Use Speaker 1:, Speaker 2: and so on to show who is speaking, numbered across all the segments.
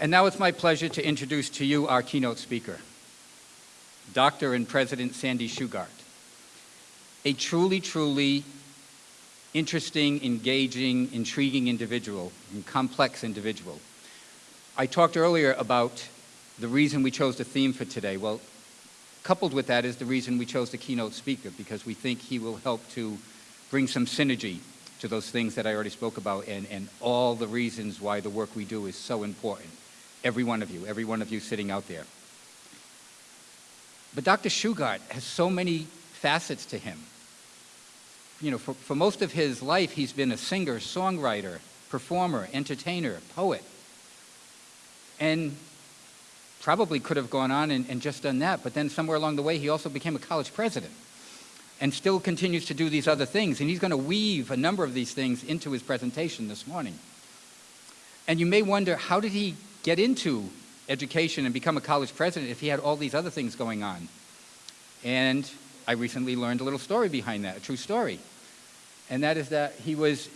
Speaker 1: And now it's my pleasure to introduce to you our keynote speaker, Dr. and President Sandy Shugart. A truly, truly interesting, engaging, intriguing individual, and complex individual. I talked earlier about the reason we chose the theme for today. Well, coupled with that is the reason we chose the keynote speaker, because we think he will help to bring some synergy to those things that I already spoke about and, and all the reasons why the work we do is so important. Every one of you, every one of you sitting out there. But Dr. Shugart has so many facets to him. You know, for, for most of his life, he's been a singer, songwriter, performer, entertainer, poet. And probably could have gone on and, and just done that, but then somewhere along the way, he also became a college president and still continues to do these other things. And he's going to weave a number of these things into his presentation this morning. And you may wonder, how did he get into education and become a college president if he had all these other things going on? And I recently learned a little story behind that, a true story. And that is that he was,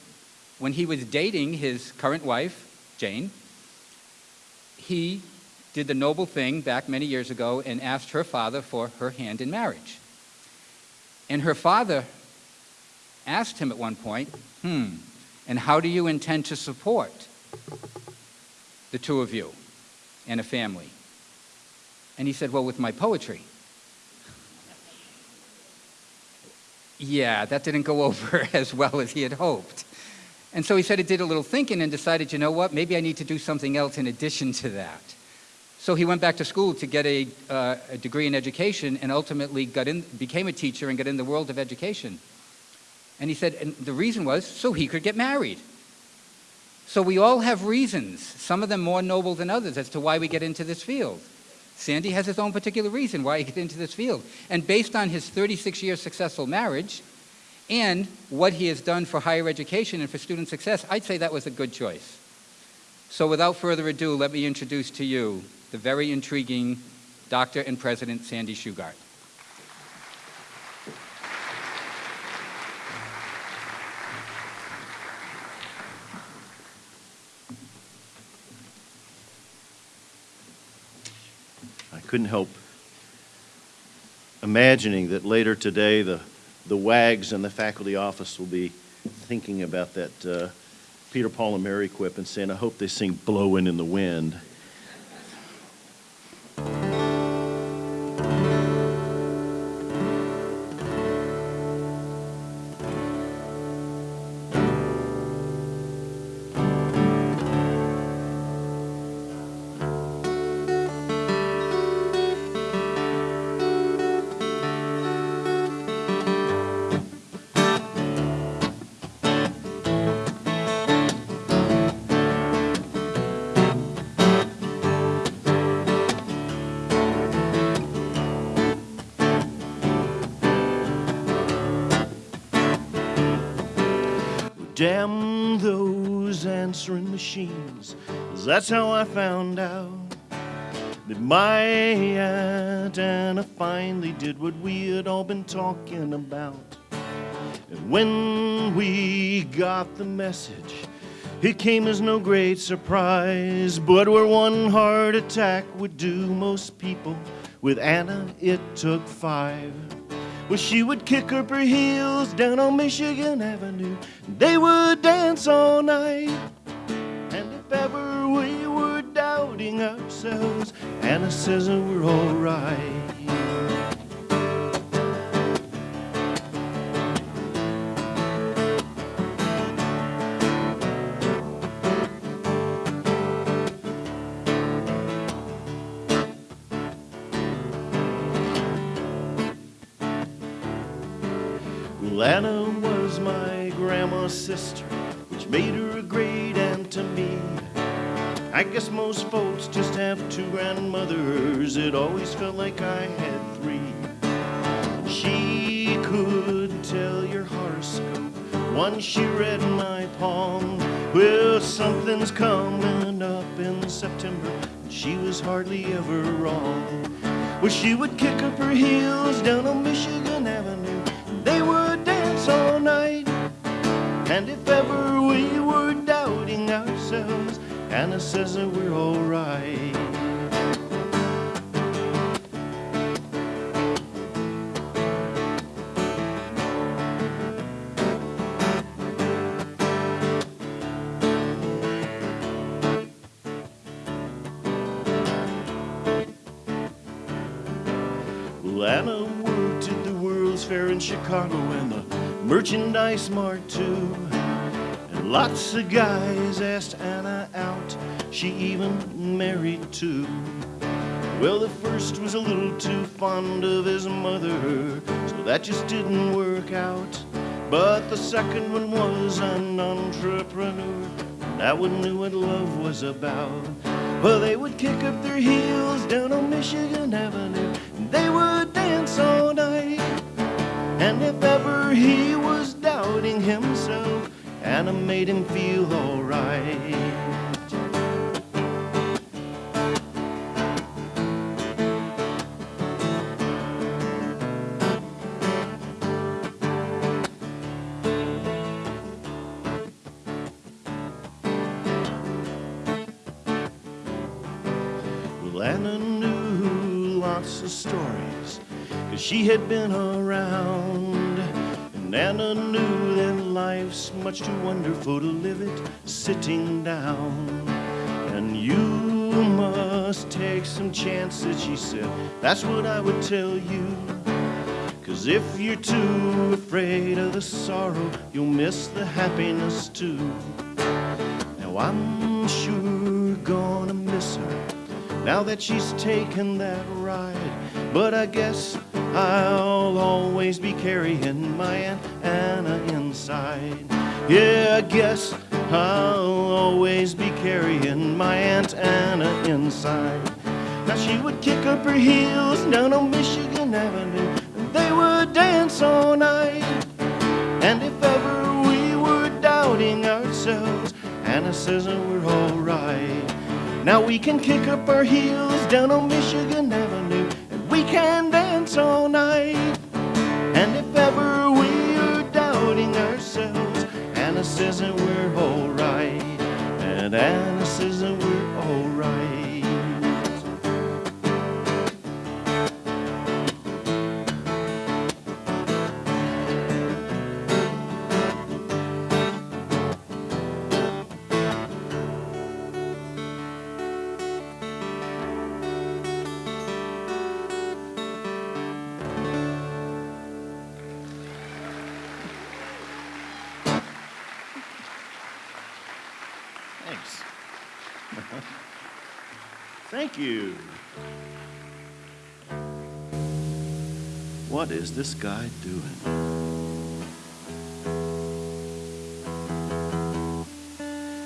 Speaker 1: when he was dating his current wife, Jane, he did the noble thing back many years ago and asked her father for her hand in marriage. And her father asked him at one point, hmm, and how do you intend to support the two of you and a family? And he said, well, with my poetry. Yeah, that didn't go over as well as he had hoped. And so he said he did a little thinking and decided, you know what, maybe I need to do something else in addition to that. So he went back to school to get a, uh, a degree in education and ultimately got in, became a teacher and got in the world of education. And he said, and the reason was so he could get married. So we all have reasons, some of them more noble than others, as to why we get into this field. Sandy has his own particular reason why he gets into this field. And based on his 36 years successful marriage and what he has done for higher education and for student success, I'd say that was a good choice. So without further ado, let me introduce to you the very intriguing Dr. and President Sandy Shugart.
Speaker 2: Couldn't help imagining that later today the, the WAGs and the faculty office will be thinking about that uh, Peter, Paul, and Mary quip and saying, I hope they sing Blowing in the Wind. Damn those answering machines, that's how I found out that my Aunt Anna finally did what we had all been talking about. And when we got the message, it came as no great surprise, but where one heart attack would do most people, with Anna it took five. Well, she would kick up her heels down on Michigan Avenue. They would dance all night. And if ever we were doubting ourselves, Anna says that we're all right. Well, Anna was my grandma's sister, which made her a great aunt to me. I guess most folks just have two grandmothers. It always felt like I had three. She could tell your horoscope. Once she read my palm. Well, something's coming up in September. and She was hardly ever wrong. Well, she would kick up her heels down on Michigan Avenue. They would ever we were doubting ourselves, Anna says that we're alright. Anna worked at the World's Fair in Chicago and the Merchandise Mart too. Lots of guys asked Anna out. She even married two. Well, the first was a little too fond of his mother, so that just didn't work out. But the second one was an entrepreneur. That one knew what love was about. Well, they would kick up their heels down on Michigan Avenue, and they would dance all night. And if ever he was doubting himself, Anna made him feel alright. Well, Anna knew lots of stories, cause she had been around. And Anna knew life's much too wonderful to live it sitting down. And you must take some chances, she said. That's what I would tell you. Cause if you're too afraid of the sorrow, you'll miss the happiness too. Now I'm sure gonna miss her now that she's taken that ride. But I guess I'll always be carrying my Aunt Anna inside. Yeah, I guess I'll always be carrying my Aunt Anna inside. Now she would kick up her heels down on Michigan Avenue, and they would dance all night. And if ever we were doubting ourselves, Anna says that we're alright. Now we can kick up our heels down on Michigan Avenue, we can dance all night. And if ever we are doubting ourselves, Anna says that we're alright. And Anna says that we're You. What is this guy doing?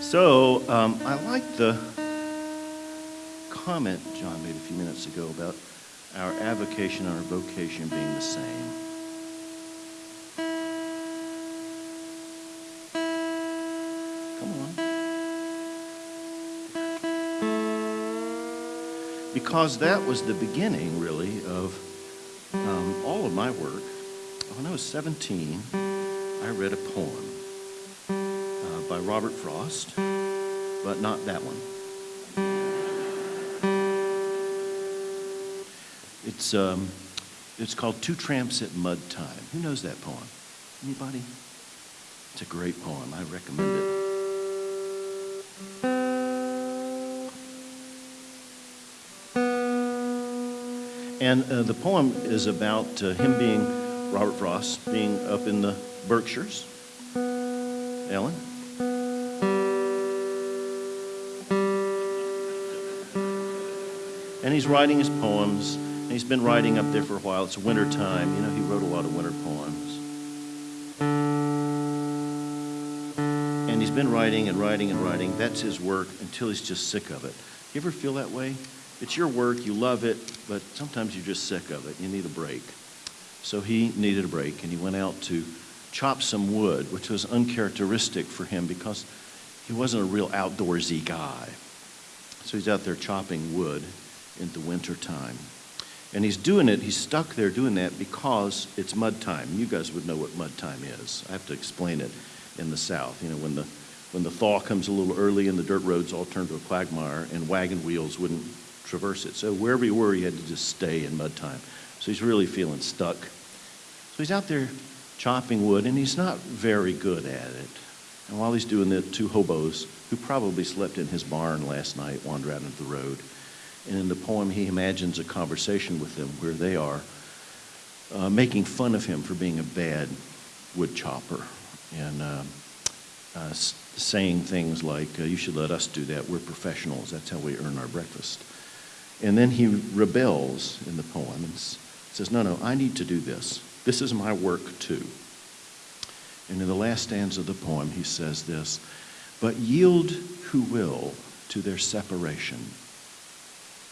Speaker 2: So, um, I like the comment John made a few minutes ago about our avocation and our vocation being the same. Come on. Because that was the beginning, really, of um, all of my work. When I was 17, I read a poem uh, by Robert Frost, but not that one. It's, um, it's called Two Tramps at Mud Time. Who knows that poem? Anybody? It's a great poem. I recommend it. And uh, the poem is about uh, him being, Robert Frost, being up in the Berkshires. Ellen? And he's writing his poems. And he's been writing up there for a while. It's winter time. You know, he wrote a lot of winter poems. And he's been writing and writing and writing. That's his work until he's just sick of it. You ever feel that way? It's your work, you love it, but sometimes you're just sick of it. You need a break. So he needed a break, and he went out to chop some wood, which was uncharacteristic for him because he wasn't a real outdoorsy guy. So he's out there chopping wood in the winter time. And he's doing it, he's stuck there doing that because it's mud time. You guys would know what mud time is. I have to explain it in the South. You know, when the when the thaw comes a little early and the dirt roads all turn to a quagmire and wagon wheels wouldn't traverse it. So wherever he were, he had to just stay in mud time. So he's really feeling stuck. So he's out there chopping wood, and he's not very good at it. And while he's doing it, two hobos, who probably slept in his barn last night, wander out into the road. And in the poem, he imagines a conversation with them where they are uh, making fun of him for being a bad wood chopper and um, uh, saying things like, uh, You should let us do that. We're professionals. That's how we earn our breakfast. And then he rebels in the poem and says, No, no, I need to do this. This is my work too. And in the last stanza of the poem, he says this But yield who will to their separation.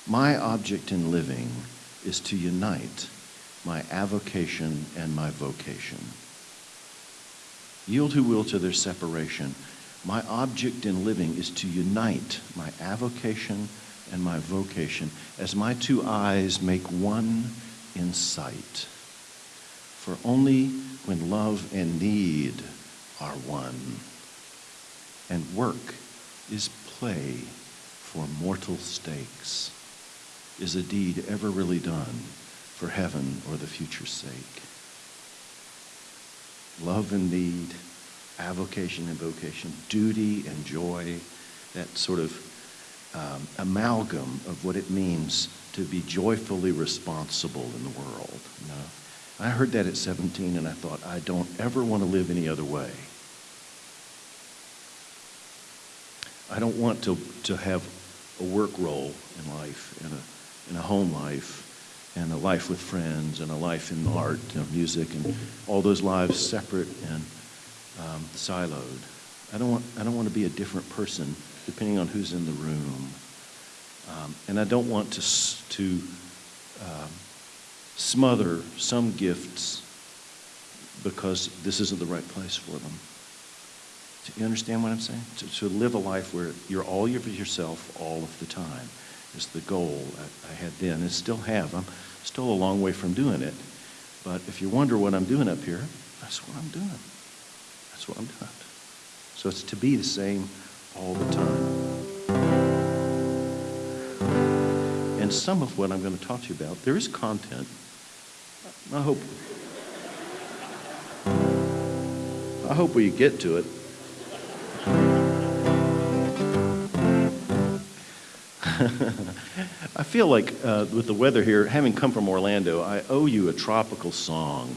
Speaker 2: My object in living is to unite my avocation and my vocation. Yield who will to their separation. My object in living is to unite my avocation and my vocation as my two eyes make one in sight. For only when love and need are one, and work is play for mortal stakes, is a deed ever really done for heaven or the future's sake. Love and need, avocation and vocation, duty and joy, that sort of um, amalgam of what it means to be joyfully responsible in the world. You know? I heard that at 17 and I thought, I don't ever want to live any other way. I don't want to, to have a work role in life, and a, in a home life, and a life with friends, and a life in art and music, and all those lives separate and um, siloed. I don't, want, I don't want to be a different person depending on who's in the room. Um, and I don't want to, to um, smother some gifts because this isn't the right place for them. Do you understand what I'm saying? To, to live a life where you're all of yourself all of the time is the goal I, I had then and still have. I'm still a long way from doing it. But if you wonder what I'm doing up here, that's what I'm doing. That's what I'm doing. So it's to be the same all the time. And some of what I'm going to talk to you about, there is content. I hope. I hope we get to it. I feel like uh, with the weather here, having come from Orlando, I owe you a tropical song.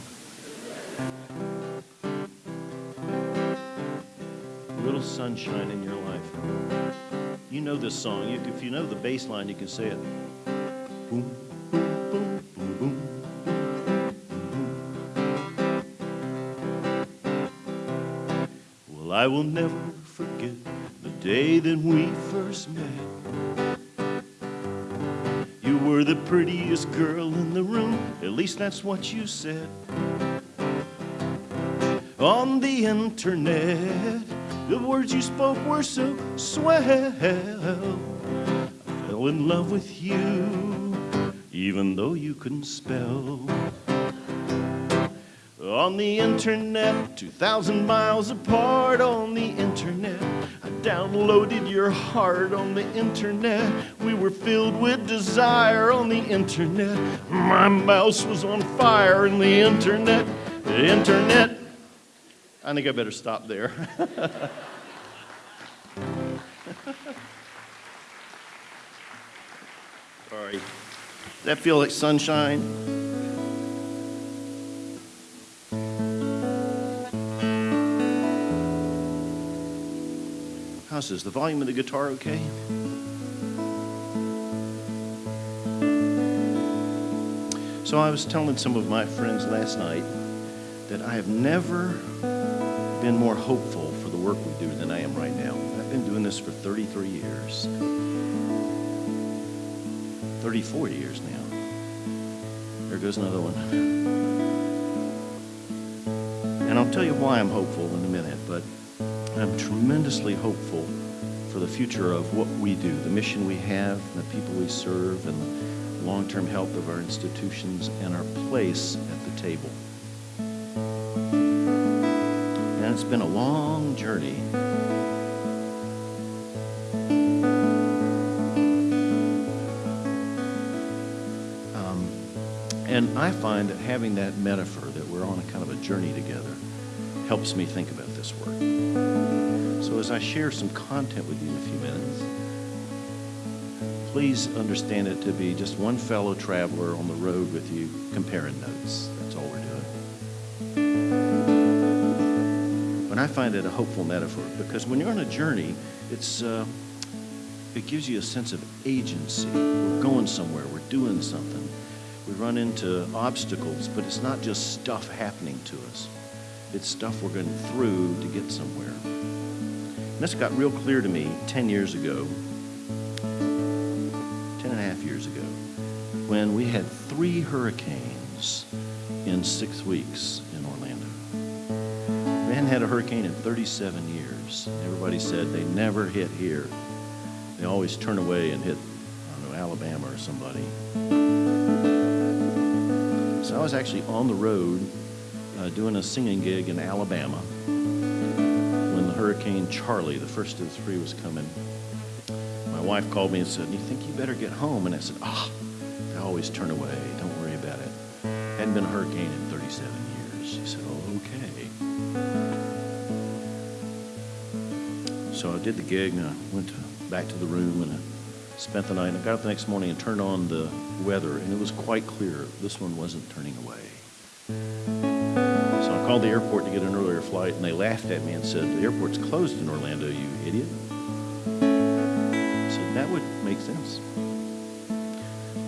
Speaker 2: A little sunshine in your life. You know this song. You, if you know the bass line, you can say it. Boom, boom, boom, boom, boom. Well, I will never forget the day that we first met. You were the prettiest girl in the room, at least that's what you said. On the internet, the words you spoke were so swell. I fell in love with you, even though you couldn't spell. On the internet, 2,000 miles apart on the internet. I downloaded your heart on the internet. We were filled with desire on the internet. My mouse was on fire in the internet. The internet. I think I better stop there. Sorry. Does that feel like sunshine? How's this? The volume of the guitar okay? So I was telling some of my friends last night that I have never been more hopeful for the work we do than I am right now. I've been doing this for 33 years. 34 years now. There goes another one. And I'll tell you why I'm hopeful in a minute, but I'm tremendously hopeful for the future of what we do, the mission we have, the people we serve, and the long-term health of our institutions and our place at the table. it's been a long journey. Um, and I find that having that metaphor that we're on a kind of a journey together helps me think about this work. So as I share some content with you in a few minutes, please understand it to be just one fellow traveler on the road with you comparing notes. That's all we're doing. But I find it a hopeful metaphor because when you're on a journey, it's uh, it gives you a sense of agency. We're going somewhere. We're doing something. We run into obstacles, but it's not just stuff happening to us. It's stuff we're going through to get somewhere. And this got real clear to me 10 years ago, 10 and a half years ago, when we had three hurricanes in six weeks hadn't had a hurricane in 37 years. Everybody said they never hit here. They always turn away and hit, I don't know, Alabama or somebody. So I was actually on the road uh, doing a singing gig in Alabama when the Hurricane Charley, the first of the three, was coming. My wife called me and said, you think you better get home? And I said, ah, they always turn away. Don't worry about it. Hadn't been a hurricane So I did the gig and I went to, back to the room and I spent the night. And I got up the next morning and turned on the weather and it was quite clear this one wasn't turning away. So I called the airport to get an earlier flight and they laughed at me and said, the airport's closed in Orlando, you idiot. I said, that would make sense.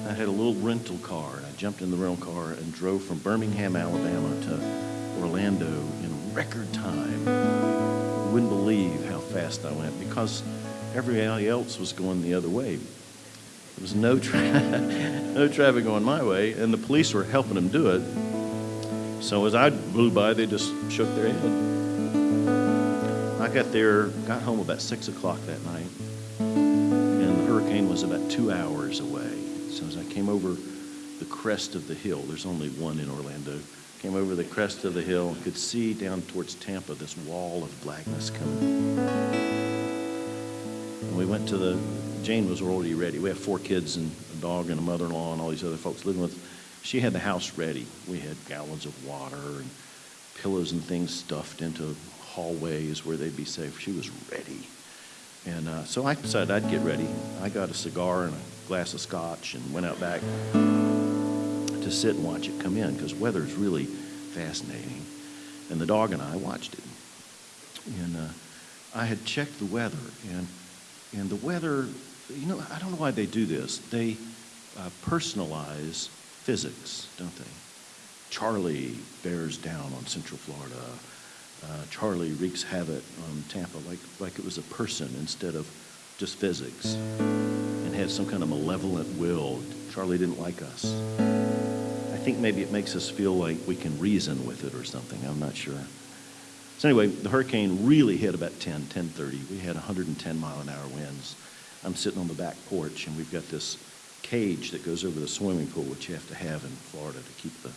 Speaker 2: I had a little rental car and I jumped in the rental car and drove from Birmingham, Alabama to Orlando in record time. You wouldn't believe fast I went because everybody else was going the other way. There was no, tra- no traffic going my way, and the police were helping them do it. So as I blew by, they just shook their head. I got there, got home about 6 o'clock that night, and the hurricane was about two hours away. So as I came over the crest of the hill, there's only one in Orlando, came over the crest of the hill, and could see down towards Tampa this wall of blackness coming. And we went to the, Jane was already ready. We have four kids and a dog and a mother-in-law and all these other folks living with. She had the house ready. We had gallons of water and pillows and things stuffed into hallways where they'd be safe. She was ready. And uh, so I decided I'd get ready. I got a cigar and a glass of scotch and went out back to sit and watch it come in because weather is really fascinating. And the dog and I watched it. And uh, I had checked the weather and and the weather, you know, I don't know why they do this. They uh, personalize physics, don't they? Charley bears down on Central Florida. Uh, Charley wreaks havoc on Tampa like, like it was a person instead of just physics and had some kind of malevolent will. Charley didn't like us. I think maybe it makes us feel like we can reason with it or something. I'm not sure. So anyway, the hurricane really hit about 10, 10.30. We had 110 mile an hour winds. I'm sitting on the back porch and we've got this cage that goes over the swimming pool, which you have to have in Florida to keep the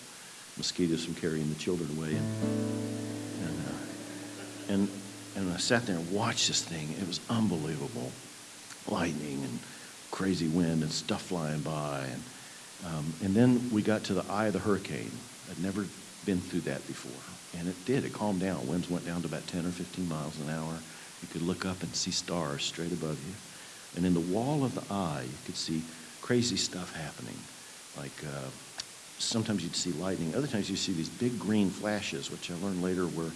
Speaker 2: mosquitoes from carrying the children away. And, and, uh, and, and I sat there and watched this thing. It was unbelievable. Lightning and crazy wind and stuff flying by. And, um, and then we got to the eye of the hurricane. I'd never been through that before. And it did. It calmed down. Winds went down to about 10 or 15 miles an hour. You could look up and see stars straight above you. And in the wall of the eye, you could see crazy stuff happening. Like uh, sometimes you'd see lightning. Other times you see these big green flashes, which I learned later were,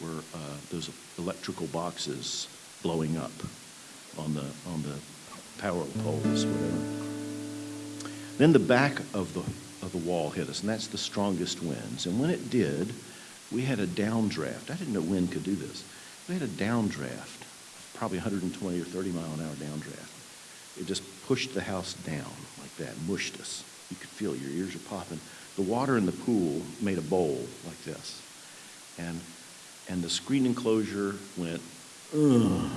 Speaker 2: were uh, those electrical boxes blowing up on the, on the power poles, whatever. Then the back of the, of the wall hit us, and that's the strongest winds. And when it did, we had a downdraft. I didn't know wind could do this. We had a downdraft, probably 120 or 30 mile an hour downdraft. It just pushed the house down like that, mushed us. You could feel your ears are popping. The water in the pool made a bowl like this. And, and the screen enclosure went, ugh,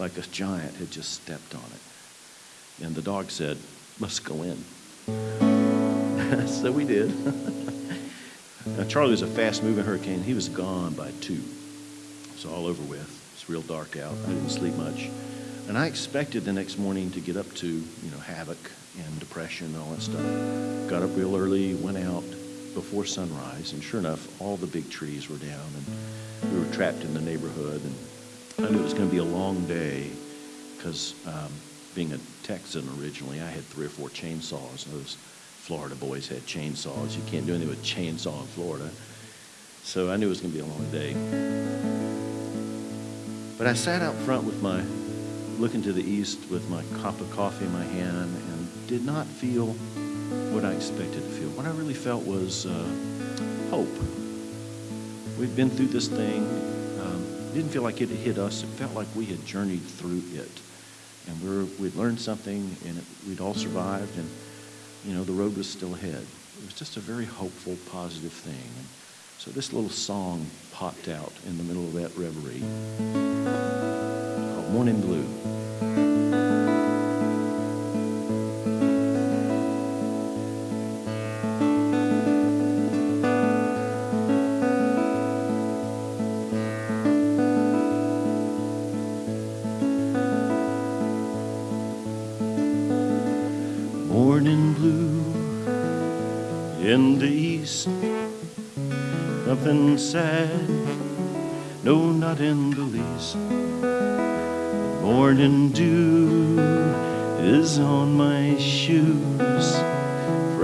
Speaker 2: like a giant had just stepped on it. And the dog said, let's go in. so we did. Now, Charley was a fast-moving hurricane. He was gone by two. It was all over with. It's real dark out. I didn't sleep much. And I expected the next morning to get up to, you know, havoc and depression and all that stuff. Got up real early, went out before sunrise, and sure enough, all the big trees were down, and we were trapped in the neighborhood. And I knew it was going to be a long day because um, being a Texan originally, I had three or four chainsaws. Those Florida boys had chainsaws. You can't do anything with chainsaw in Florida. So I knew it was going to be a long day. But I sat out front with my, looking to the east with my cup of coffee in my hand and did not feel what I expected to feel. What I really felt was uh, hope. We've been through this thing. Um, didn't feel like it had hit us. It felt like we had journeyed through it. And we we'd learned something and it, we'd all survived and, you know, the road was still ahead. It was just a very hopeful, positive thing. And so this little song popped out in the middle of that reverie called Morning Blue.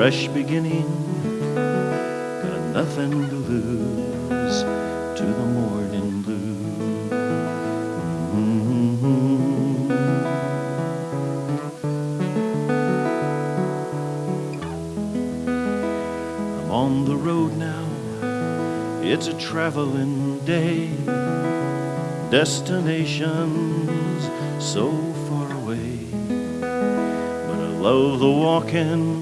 Speaker 2: Fresh beginning, got nothing to lose to the morning blue. Mhm. I'm on the road now. It's a traveling day. Destinations so far away. But I love the walking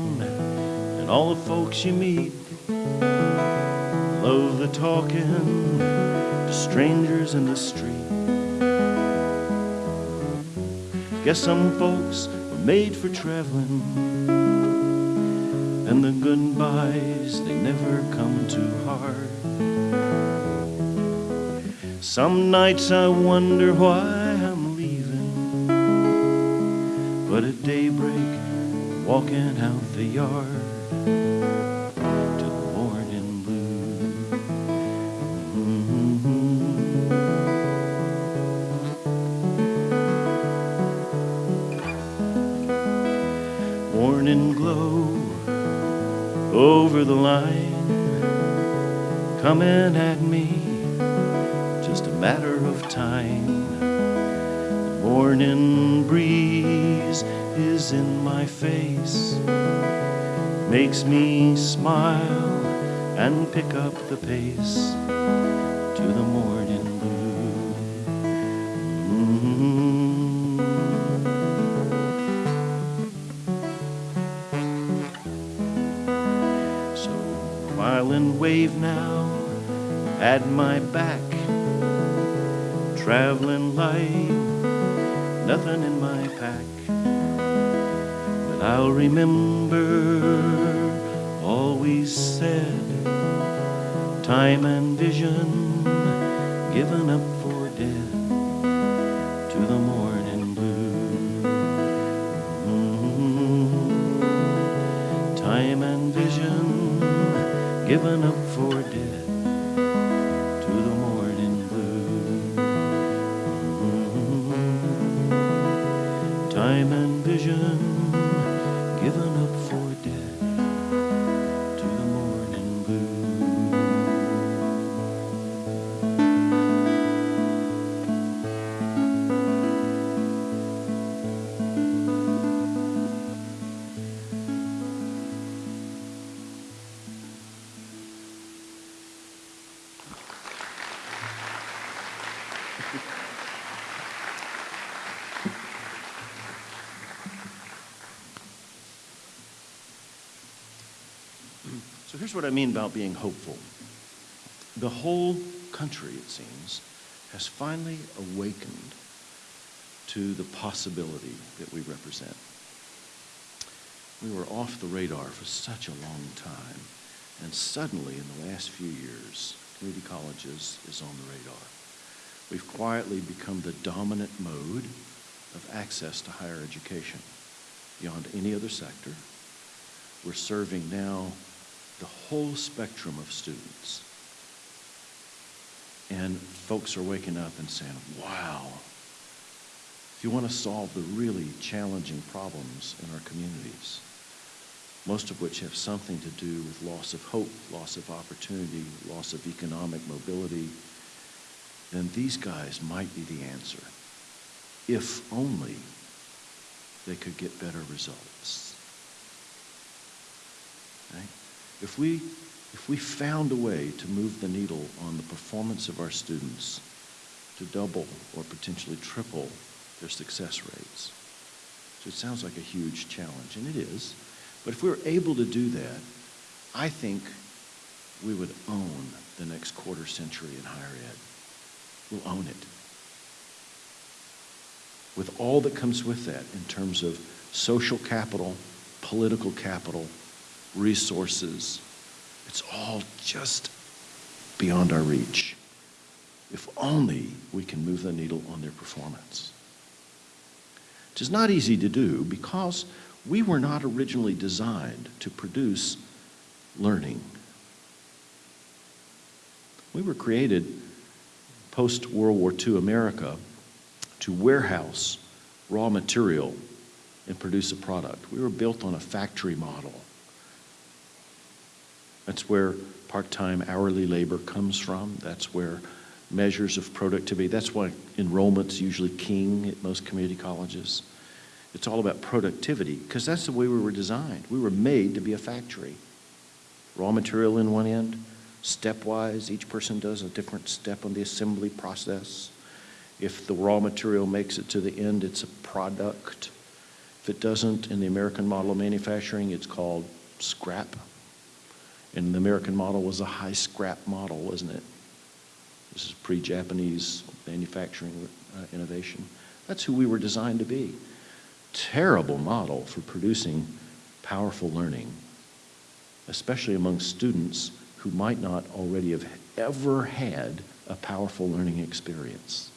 Speaker 2: and all the folks you meet. Love the talking to strangers in the street. Guess some folks were made for traveling. And the goodbyes, they never come too hard. Some nights I wonder why I'm leaving. But at daybreak, walking out the yard morning. Mm-hmm. Morning glow over the line, coming at me, just a matter of time. The morning breeze is in my face, makes me smile and pick up the pace to the morning blue. Mhm. So violin wave now at my back, traveling light, nothing in my pack. But I'll remember time and vision given up for dead to the morning blue. Time and vision given up for dead to the morning blue. Time and vision what I mean about being hopeful. The whole country, it seems, has finally awakened to the possibility that we represent. We were off the radar for such a long time, and suddenly, in the last few years, community colleges is on the radar. We've quietly become the dominant mode of access to higher education beyond any other sector. We're serving now the whole spectrum of students. And folks are waking up and saying, wow, if you want to solve the really challenging problems in our communities, most of which have something to do with loss of hope, loss of opportunity, loss of economic mobility, then these guys might be the answer, if only they could get better results. Right? If we, if we found a way to move the needle on the performance of our students to double or potentially triple their success rates, so it sounds like a huge challenge, and it is, but if we were able to do that, I think we would own the next quarter century in higher ed. We'll own it. With all that comes with that in terms of social capital, political capital, resources, it's all just beyond our reach. If only we can move the needle on their performance. It is not easy to do because we were not originally designed to produce learning. We were created post World War II America to warehouse raw material and produce a product. We were built on a factory model. That's where part-time hourly labor comes from. That's where measures of productivity, that's why enrollment's usually king at most community colleges. It's all about productivity because that's the way we were designed. We were made to be a factory. Raw material in one end, stepwise, each person does a different step on the assembly process. If the raw material makes it to the end, it's a product. If it doesn't, in the American model of manufacturing, it's called scrap. And the American model was a high scrap model, wasn't it? This is pre-Japanese manufacturing uh, innovation. That's who we were designed to be terrible model for producing powerful learning, especially among students who might not already have ever had a powerful learning experience.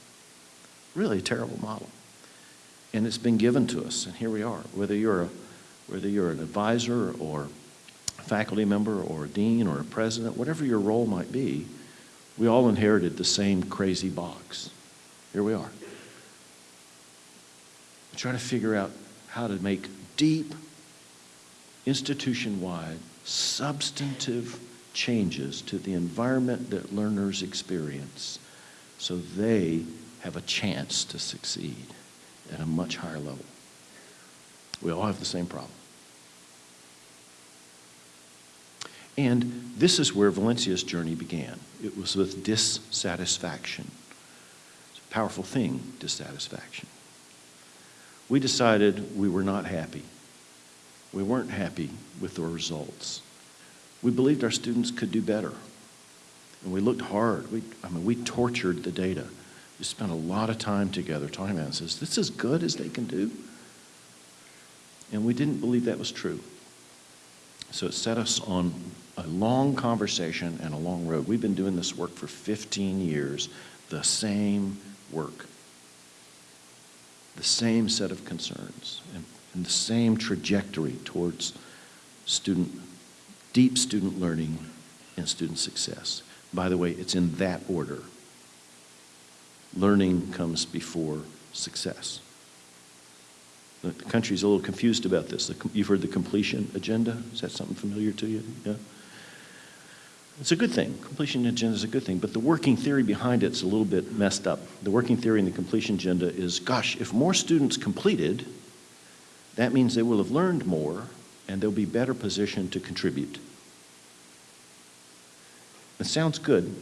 Speaker 2: Really a terrible model. And it's been given to us, and here we are. Whether you're, a, whether you're an advisor or faculty member or a dean or a president, whatever your role might be, we all inherited the same crazy box. Here we are trying to figure out how to make deep, institution-wide, substantive changes to the environment that learners experience so they have a chance to succeed at a much higher level. We all have the same problem. And this is where Valencia's journey began. It was with dissatisfaction. It's a powerful thing, dissatisfaction we decided we were not happy. We weren't happy with the results. We believed our students could do better. And we looked hard. We, I mean, we tortured the data. We spent a lot of time together talking about it. Is this as good as they can do? And we didn't believe that was true. So it set us on a long conversation and a long road. We've been doing this work for 15 years, the same work the same set of concerns and, and the same trajectory towards student, deep student learning and student success. By the way, it's in that order. Learning comes before success. The country's a little confused about this. You've heard the completion agenda? Is that something familiar to you? Yeah? It's a good thing. Completion agenda is a good thing, but the working theory behind it's a little bit messed up. The working theory in the completion agenda is, gosh, if more students completed, that means they will have learned more and they'll be better positioned to contribute. It sounds good,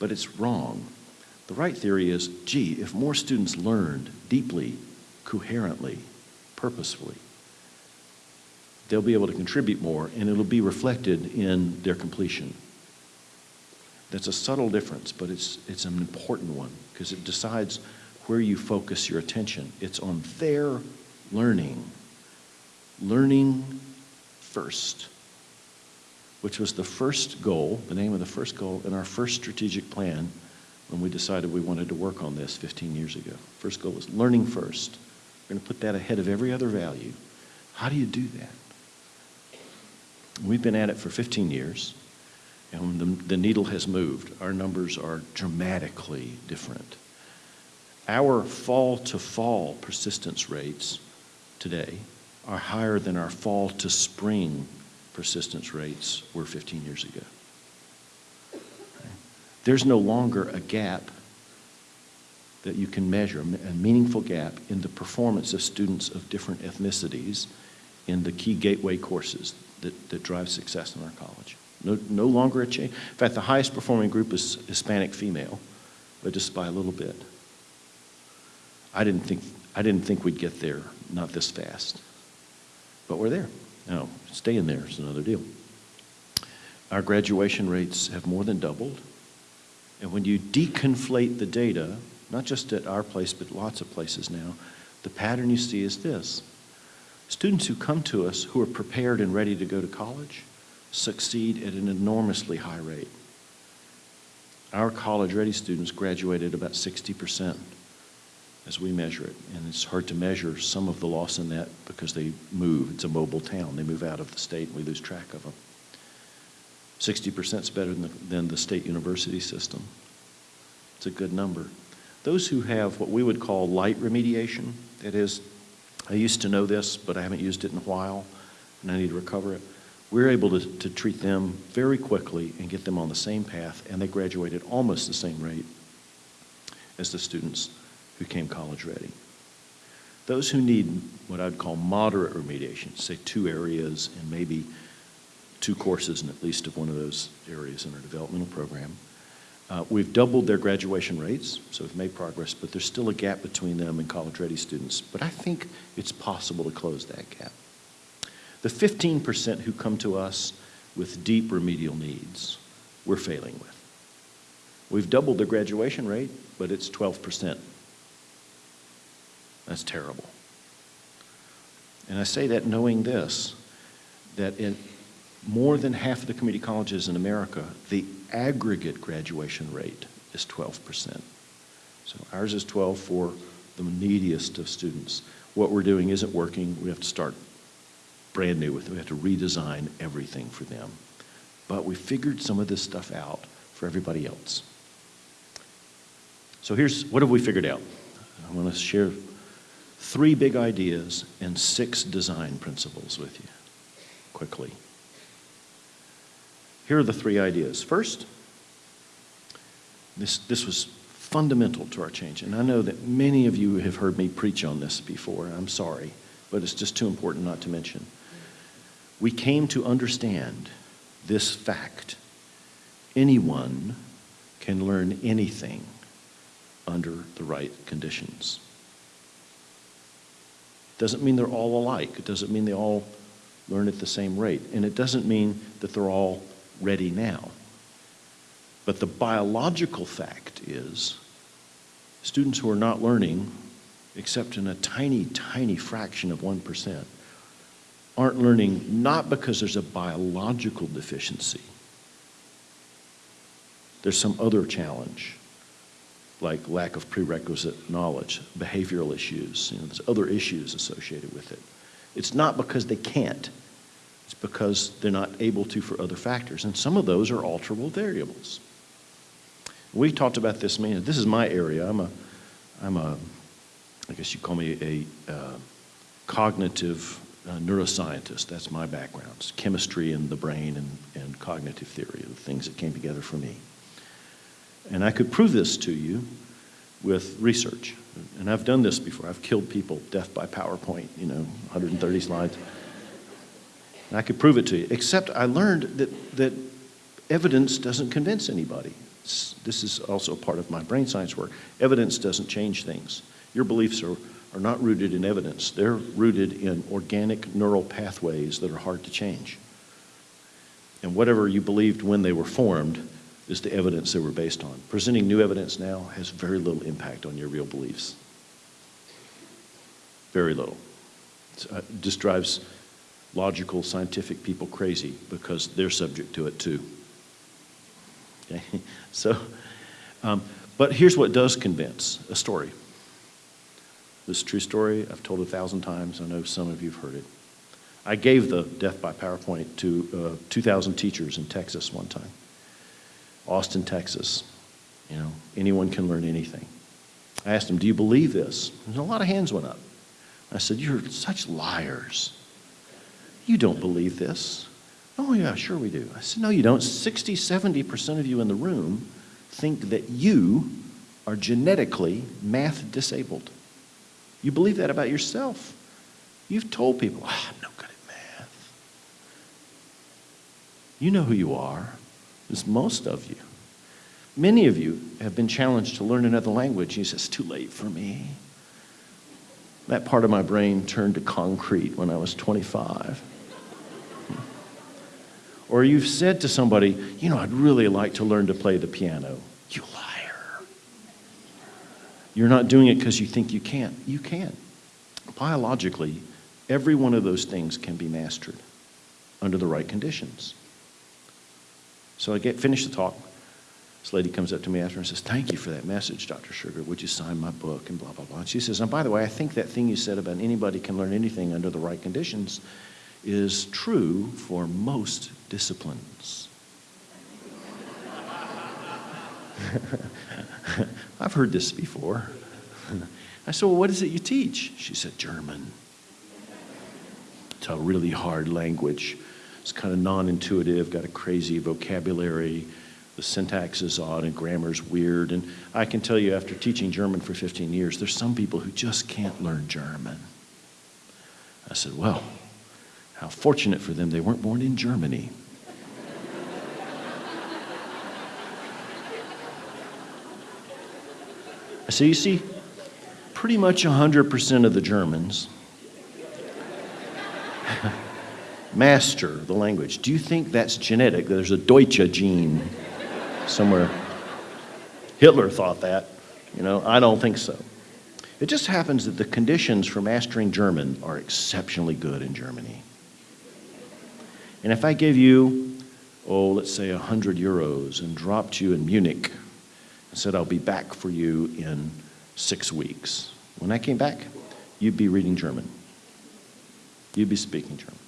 Speaker 2: but it's wrong. The right theory is, gee, if more students learned deeply, coherently, purposefully, they'll be able to contribute more and it'll be reflected in their completion. That's a subtle difference, but it's, it's an important one because it decides where you focus your attention. It's on their learning. Learning first, which was the first goal, the name of the first goal in our first strategic plan when we decided we wanted to work on this 15 years ago. First goal was learning first, We're going to put that ahead of every other value. How do you do that? We've been at it for 15 years, and the, the needle has moved. Our numbers are dramatically different. Our fall to fall persistence rates today are higher than our fall to spring persistence rates were 15 years ago. There's no longer a gap that you can measure, a meaningful gap in the performance of students of different ethnicities in the key gateway courses that, that drive success in our college. No, no longer a change. In fact, the highest performing group is Hispanic female, but just by a little bit. I didn't think, I didn't think we'd get there, not this fast. But we're there. Now, staying there is another deal. Our graduation rates have more than doubled. And when you deconflate the data, not just at our place, but lots of places now, the pattern you see is this. Students who come to us who are prepared and ready to go to college succeed at an enormously high rate. Our college-ready students graduate at about 60% as we measure it. And it's hard to measure some of the loss in that because they move. It's a mobile town. They move out of the state and we lose track of them. 60% is better than the, than the state university system. It's a good number. Those who have what we would call light remediation, that is, I used to know this, but I haven't used it in a while, and I need to recover it. We're able to, to treat them very quickly and get them on the same path, and they graduate at almost the same rate as the students who came college ready. Those who need what I'd call moderate remediation, say two areas and maybe two courses in at least of one of those areas in our developmental program, uh, we've doubled their graduation rates, so we've made progress, but there's still a gap between them and college-ready students. But I think it's possible to close that gap. The 15% who come to us with deep remedial needs, we're failing with. We've doubled the graduation rate, but it's 12%. That's terrible. And I say that knowing this, that in more than half of the community colleges in America, the aggregate graduation rate is 12%. So ours is 12 for the neediest of students. What we're doing isn't working. We have to start brand new with it. We had to redesign everything for them. But we figured some of this stuff out for everybody else. So here's, what have we figured out? I want to share three big ideas and six design principles with you quickly. Here are the three ideas. First, this, this was fundamental to our change, and I know that many of you have heard me preach on this before. I'm sorry, but it's just too important not to mention. We came to understand this fact. Anyone can learn anything under the right conditions. Doesn't mean they're all alike. It doesn't mean they all learn at the same rate. And it doesn't mean that they're all ready now. But the biological fact is students who are not learning, except in a tiny, tiny fraction of 1%, aren't learning not because there's a biological deficiency. There's some other challenge, like lack of prerequisite knowledge, behavioral issues, you know, there's other issues associated with it. It's not because they can't. It's because they're not able to for other factors. And some of those are alterable variables. We talked about this, man, this is my area. I'm a, I'm a, I guess you call me a uh, cognitive uh, neuroscientist. That's my background. It's chemistry and the brain and, and cognitive theory, the things that came together for me. And I could prove this to you with research. And I've done this before. I've killed people death by PowerPoint, you know, 130 slides. And I could prove it to you, except I learned that, that evidence doesn't convince anybody. This is also part of my brain science work. Evidence doesn't change things. Your beliefs are, are not rooted in evidence. They're rooted in organic neural pathways that are hard to change. And whatever you believed when they were formed is the evidence they were based on. Presenting new evidence now has very little impact on your real beliefs. Very little. It uh, just drives logical, scientific people crazy because they're subject to it too. Okay? So, um, but here's what does convince a story. This is true story. I've told it a thousand times. I know some of you have heard it. I gave the Death by PowerPoint to uh, 2,000 teachers in Texas one time. Austin, Texas. You know, anyone can learn anything. I asked them, Do you believe this? And a lot of hands went up. I said, You're such liars. You don't believe this. Oh, yeah, sure we do. I said, No, you don't. 60, 70% of you in the room think that you are genetically math disabled. You believe that about yourself. You've told people, oh, I'm no good at math. You know who you are. It's most of you. Many of you have been challenged to learn another language. You say, it's too late for me. That part of my brain turned to concrete when I was 25. Or you've said to somebody, you know, I'd really like to learn to play the piano. You liar. You're not doing it because you think you can't. You can. Biologically, every one of those things can be mastered under the right conditions. So I get finish the talk. This lady comes up to me after and says, Thank you for that message, Dr. Shugart. Would you sign my book? And blah, blah, blah. And she says, And by the way, I think that thing you said about anybody can learn anything under the right conditions is true for most disciplines. I've heard this before. I said, Well, what is it you teach? She said, German. It's a really hard language. It's kind of non intuitive, got a crazy vocabulary. The syntax is odd and grammar's weird. And I can tell you, after teaching German for 15 years, there's some people who just can't learn German. I said, Well, how fortunate for them they weren't born in Germany. So you see, pretty much 100% of the Germans master the language. Do you think that's genetic? There's a Deutsche gene somewhere. Hitler thought that. You know, I don't think so. It just happens that the conditions for mastering German are exceptionally good in Germany. And if I gave you, oh, let's say 100 euros and dropped you in Munich said, I'll be back for you in six weeks, when I came back, you'd be reading German. You'd be speaking German.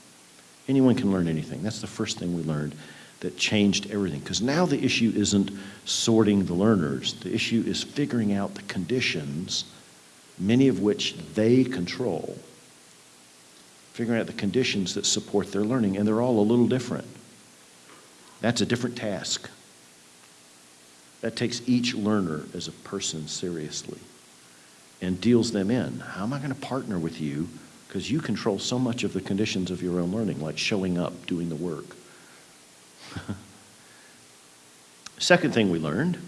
Speaker 2: Anyone can learn anything. That's the first thing we learned that changed everything. Because now the issue isn't sorting the learners, the issue is figuring out the conditions, many of which they control. Figuring out the conditions that support their learning, and they're all a little different. That's a different task. That takes each learner as a person seriously and deals them in. How am I going to partner with you? Because you control so much of the conditions of your own learning, like showing up, doing the work. Second thing we learned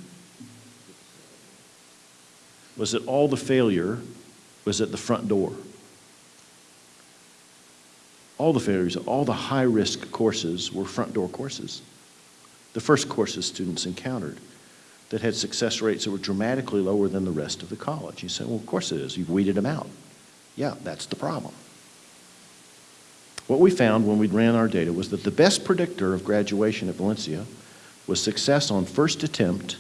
Speaker 2: was that all the failure was at the front door. All the failures, all the high risk courses were front door courses. The first courses students encountered that had success rates that were dramatically lower than the rest of the college. You say, well, of course it is. You've weeded them out. Yeah, that's the problem. What we found when we ran our data was that the best predictor of graduation at Valencia was success on first attempt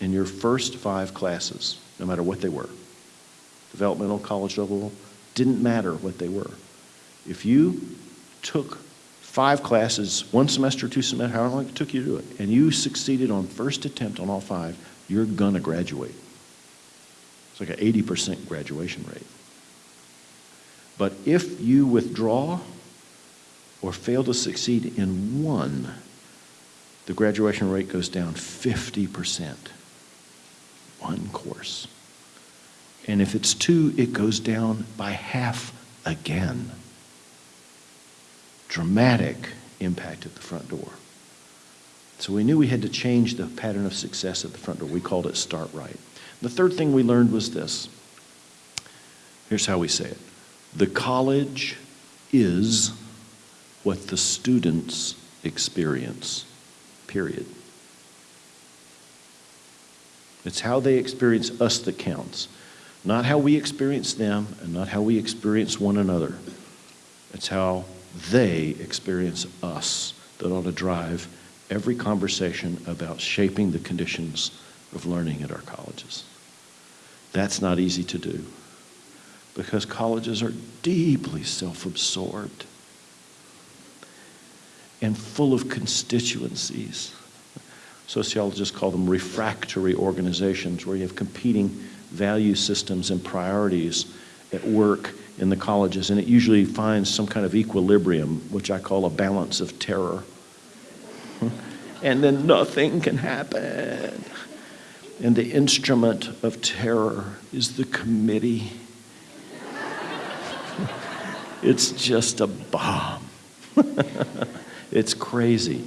Speaker 2: in your first five classes, no matter what they were. Developmental, college level, didn't matter what they were. If you took five classes, one semester, two semesters, however long it took you to do it, and you succeeded on first attempt on all five, you're going to graduate. It's like an 80% graduation rate. But if you withdraw or fail to succeed in one, the graduation rate goes down 50%. One course. And if it's two, it goes down by half again dramatic impact at the front door. So we knew we had to change the pattern of success at the front door. We called it start right. The third thing we learned was this. Here's how we say it. The college is what the students experience, period. It's how they experience us that counts, not how we experience them and not how we experience one another. It's how they experience us that ought to drive every conversation about shaping the conditions of learning at our colleges. That's not easy to do. because colleges are deeply self absorbed and full of constituencies. Sociologists call them refractory organizations, where you have competing value systems and priorities at work in the colleges, and it usually finds some kind of equilibrium, which I call a balance of terror. and then nothing can happen. And the instrument of terror is the committee. it's just a bomb. it's crazy.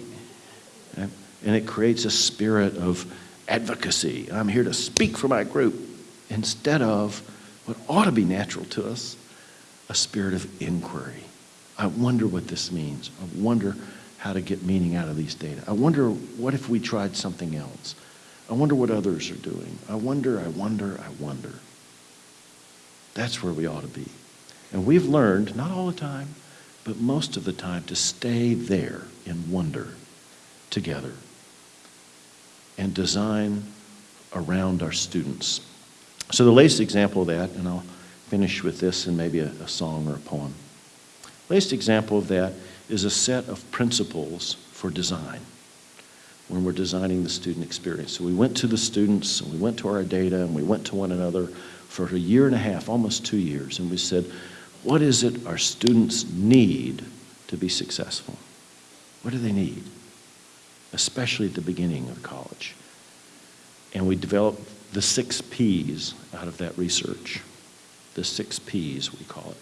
Speaker 2: And it creates a spirit of advocacy. I'm here to speak for my group instead of what ought to be natural to us a spirit of inquiry. I wonder what this means. I wonder how to get meaning out of these data. I wonder what if we tried something else. I wonder what others are doing. I wonder, I wonder, I wonder. That's where we ought to be. And we've learned, not all the time, but most of the time, to stay there in wonder together and design around our students. So, the latest example of that, and I'll finish with this and maybe a, a song or a poem. Latest example of that is a set of principles for design when we're designing the student experience. So we went to the students and we went to our data and we went to one another for a year and a half, almost two years, and we said, what is it our students need to be successful? What do they need? Especially at the beginning of college. And we developed the six P's out of that research. The six P's, we call it.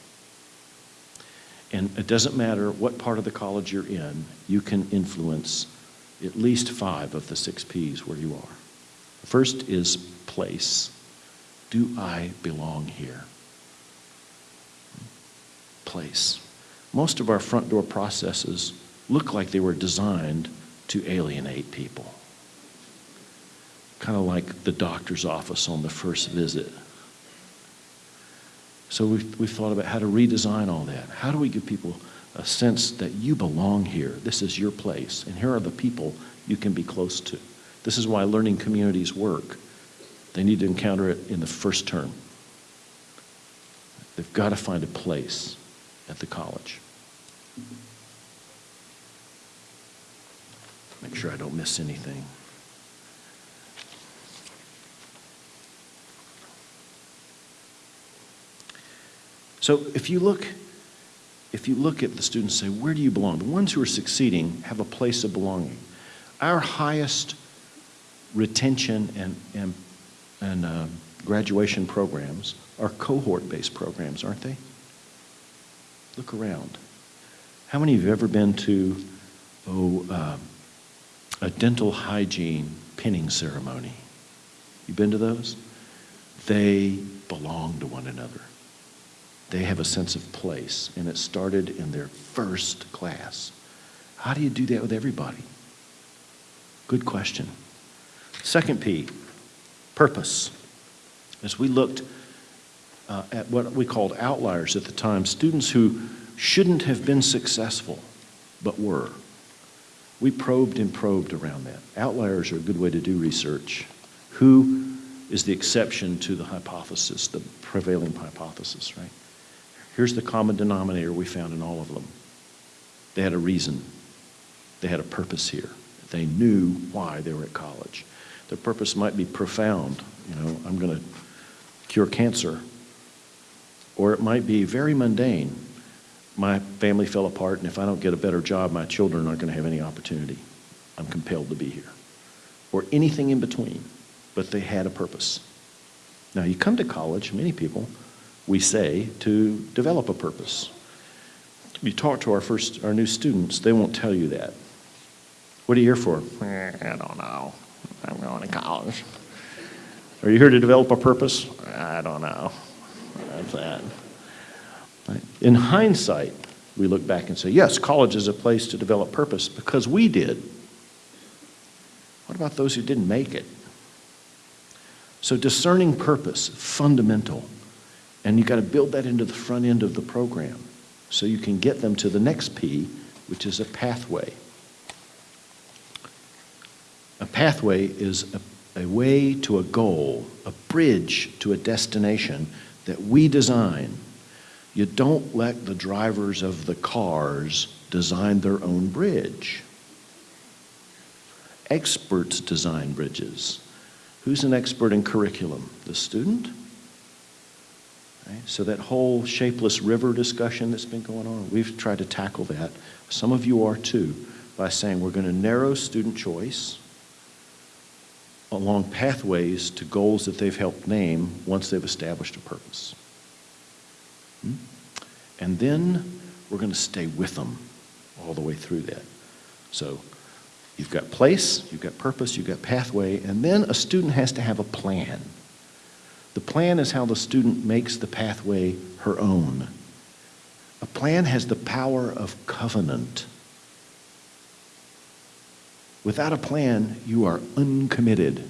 Speaker 2: And it doesn't matter what part of the college you're in, you can influence at least five of the six P's where you are. The first is place. Do I belong here? Place. Most of our front door processes look like they were designed to alienate people. Kind of like the doctor's office on the first visit. So we've, we've thought about how to redesign all that. How do we give people a sense that you belong here? This is your place, and here are the people you can be close to. This is why learning communities work. They need to encounter it in the first term. They've got to find a place at the college. Make sure I don't miss anything. So if you look if you look at the students and say, where do you belong? The ones who are succeeding have a place of belonging. Our highest retention and, and, and uh, graduation programs are cohort-based programs, aren't they? Look around. How many of you have ever been to oh, uh, a dental hygiene pinning ceremony? You been to those? They belong to one another they have a sense of place, and it started in their first class. How do you do that with everybody? Good question. Second P, purpose. As we looked uh, at what we called outliers at the time, students who shouldn't have been successful but were, we probed and probed around that. Outliers are a good way to do research. Who is the exception to the hypothesis, the prevailing hypothesis, right? Here's the common denominator we found in all of them. They had a reason. They had a purpose here. They knew why they were at college. Their purpose might be profound. You know, I'm going to cure cancer. Or it might be very mundane. My family fell apart, and if I don't get a better job, my children aren't going to have any opportunity. I'm compelled to be here. Or anything in between. But they had a purpose. Now, you come to college, many people, we say, to develop a purpose. You talk to our first, our new students, they won't tell you that. What are you here for?
Speaker 3: Eh, I don't know. I'm going to college.
Speaker 2: Are you here to develop a purpose?
Speaker 3: I don't know. That's that.
Speaker 2: In hindsight, we look back and say, yes, college is a place to develop purpose because we did. What about those who didn't make it? So discerning purpose, fundamental. And you've got to build that into the front end of the program so you can get them to the next P, which is a pathway. A pathway is a, a way to a goal, a bridge to a destination that we design. You don't let the drivers of the cars design their own bridge. Experts design bridges. Who's an expert in curriculum? The student? Right? So that whole shapeless river discussion that's been going on, we've tried to tackle that. Some of you are too, by saying we're going to narrow student choice along pathways to goals that they've helped name once they've established a purpose. Hmm? And then we're going to stay with them all the way through that. So you've got place, you've got purpose, you've got pathway, and then a student has to have a plan. The plan is how the student makes the pathway her own. A plan has the power of covenant. Without a plan, you are uncommitted.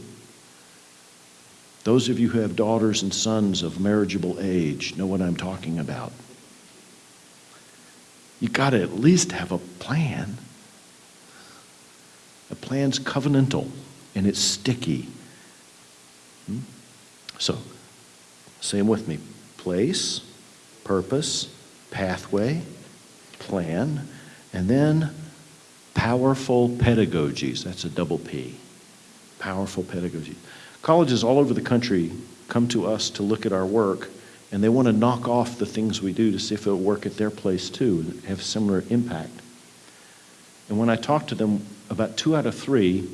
Speaker 2: Those of you who have daughters and sons of marriageable age know what I'm talking about. You got to at least have a plan. A plan's covenantal and it's sticky. Hmm? So, same with me place, purpose, pathway, plan, and then powerful pedagogies. That's a double P. Powerful pedagogy. Colleges all over the country come to us to look at our work, and they want to knock off the things we do to see if it'll work at their place too, and have similar impact. And when I talk to them, about two out of three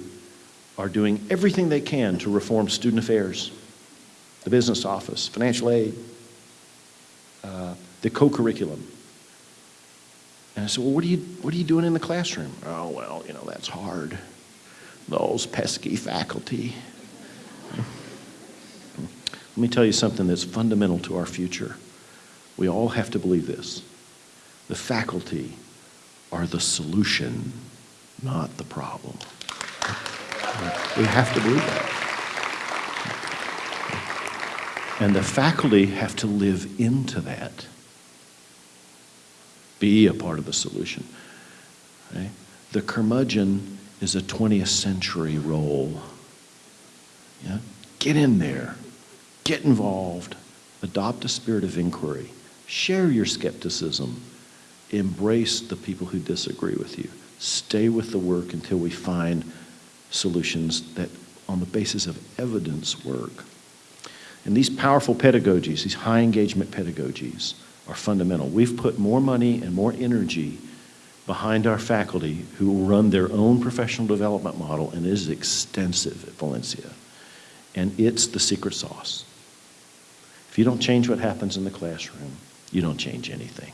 Speaker 2: are doing everything they can to reform student affairs, the business office, financial aid, uh, the co-curriculum. And I said, well, what are, you, what are you doing in the classroom? Oh, well, you know, that's hard. Those pesky faculty. Let me tell you something that's fundamental to our future. We all have to believe this. The faculty are the solution, not the problem. We have to believe that. And the faculty have to live into that. Be a part of the solution. Right? The curmudgeon is a 20th century role. Yeah? Get in there. Get involved. Adopt a spirit of inquiry. Share your skepticism. Embrace the people who disagree with you. Stay with the work until we find solutions that, on the basis of evidence, work. And these powerful pedagogies, these high engagement pedagogies, are fundamental. We've put more money and more energy behind our faculty who run their own professional development model, and it is extensive at Valencia. And it's the secret sauce. If you don't change what happens in the classroom, you don't change anything.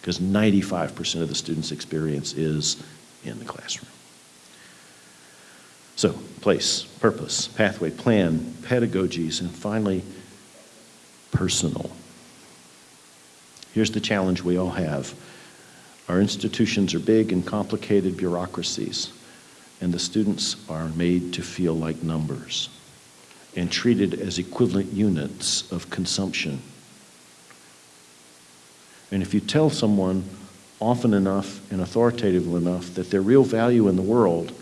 Speaker 2: Because 95% of the student's experience is in the classroom. So, place, purpose, pathway, plan, pedagogies, and finally, personal. Here's the challenge we all have. Our institutions are big and complicated bureaucracies, and the students are made to feel like numbers and treated as equivalent units of consumption. And if you tell someone often enough and authoritatively enough that their real value in the world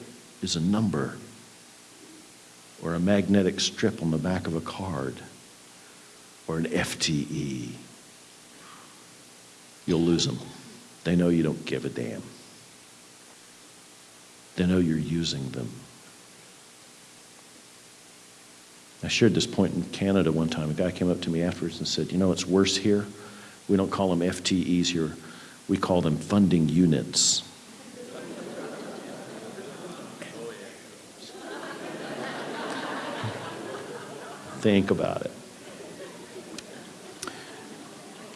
Speaker 2: is a number or a magnetic strip on the back of a card or an FTE, you'll lose them. They know you don't give a damn. They know you're using them. I shared this point in Canada one time. A guy came up to me afterwards and said, You know, it's worse here. We don't call them FTEs here, we call them funding units. Think about it.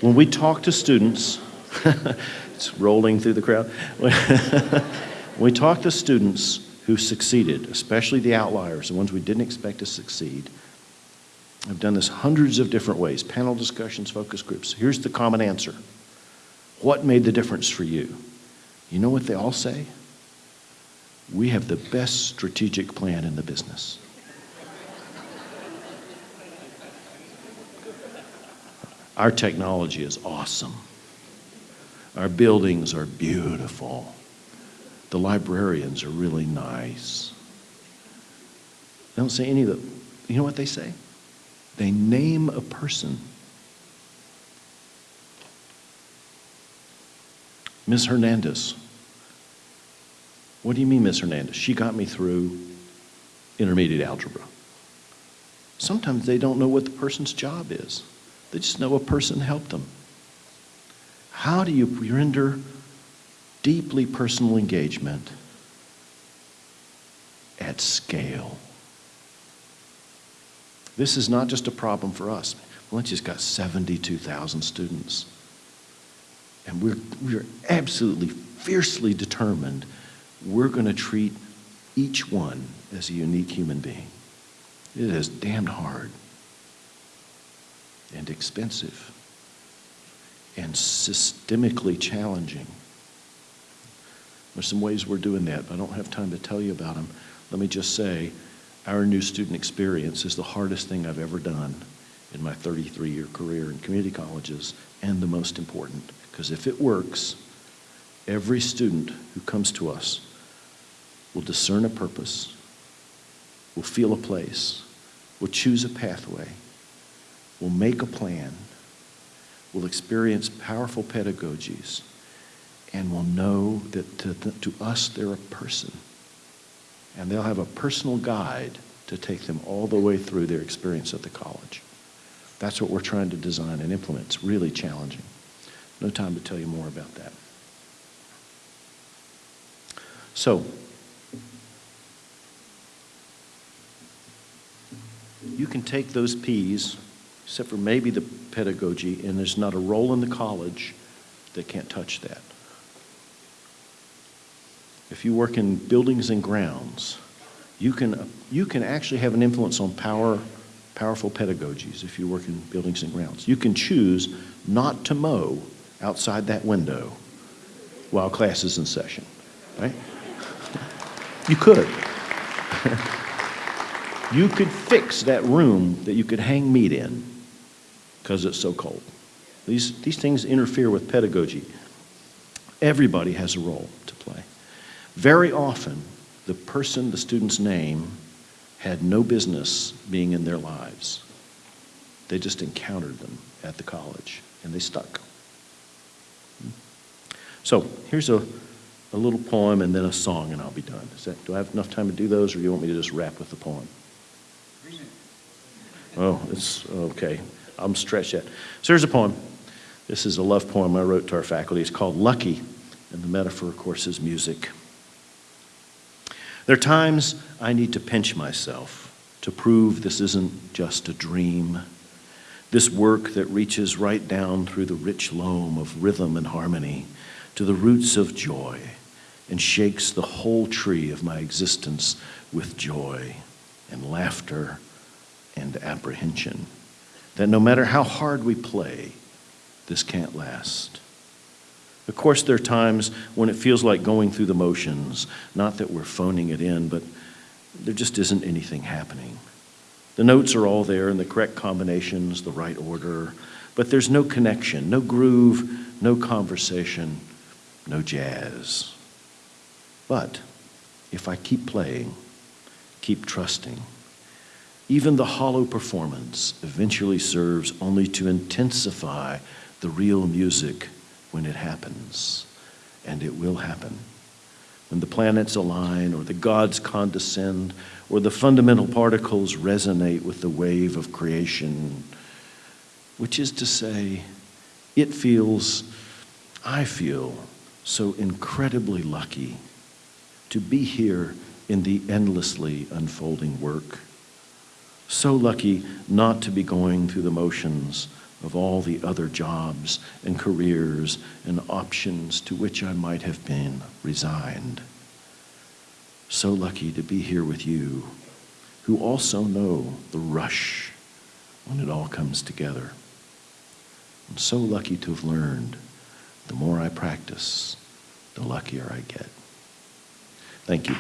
Speaker 2: When we talk to students, it's rolling through the crowd. when we talk to students who succeeded, especially the outliers, the ones we didn't expect to succeed, I've done this hundreds of different ways panel discussions, focus groups. Here's the common answer What made the difference for you? You know what they all say? We have the best strategic plan in the business. Our technology is awesome. Our buildings are beautiful. The librarians are really nice. They don't say any of the, you know what they say? They name a person. Miss Hernandez. What do you mean, Miss Hernandez? She got me through intermediate algebra. Sometimes they don't know what the person's job is. They just know a person helped them. How do you render deeply personal engagement at scale? This is not just a problem for us. Valencia's got 72,000 students. And we're, we're absolutely fiercely determined we're going to treat each one as a unique human being. It is damned hard and expensive and systemically challenging. There's some ways we're doing that, but I don't have time to tell you about them. Let me just say, our new student experience is the hardest thing I've ever done in my 33-year career in community colleges, and the most important, because if it works, every student who comes to us will discern a purpose, will feel a place, will choose a pathway, will make a plan, will experience powerful pedagogies, and will know that to, to us they're a person. And they'll have a personal guide to take them all the way through their experience at the college. That's what we're trying to design and implement. It's really challenging. No time to tell you more about that. So, you can take those P's, except for maybe the pedagogy, and there's not a role in the college that can't touch that. If you work in buildings and grounds, you can, you can actually have an influence on power, powerful pedagogies if you work in buildings and grounds. You can choose not to mow outside that window while class is in session, right? You could. you could fix that room that you could hang meat in because it's so cold. These, these things interfere with pedagogy. Everybody has a role to play. Very often, the person, the student's name, had no business being in their lives. They just encountered them at the college and they stuck. Hmm. So here's a, a little poem and then a song and I'll be done. Is that, do I have enough time to do those or do you want me to just wrap with the poem? Oh, it's okay. I'm stretched yet. So here's a poem. This is a love poem I wrote to our faculty. It's called Lucky, and the metaphor, of course, is music. There are times I need to pinch myself to prove this isn't just a dream. This work that reaches right down through the rich loam of rhythm and harmony to the roots of joy and shakes the whole tree of my existence with joy and laughter and apprehension. That no matter how hard we play, this can't last. Of course, there are times when it feels like going through the motions, not that we're phoning it in, but there just isn't anything happening. The notes are all there in the correct combinations, the right order, but there's no connection, no groove, no conversation, no jazz. But if I keep playing, keep trusting, even the hollow performance eventually serves only to intensify the real music when it happens, and it will happen. When the planets align, or the gods condescend, or the fundamental particles resonate with the wave of creation, which is to say, it feels, I feel, so incredibly lucky to be here in the endlessly unfolding work. So lucky not to be going through the motions of all the other jobs and careers and options to which I might have been resigned. So lucky to be here with you, who also know the rush when it all comes together. I'm so lucky to have learned the more I practice, the luckier I get. Thank you.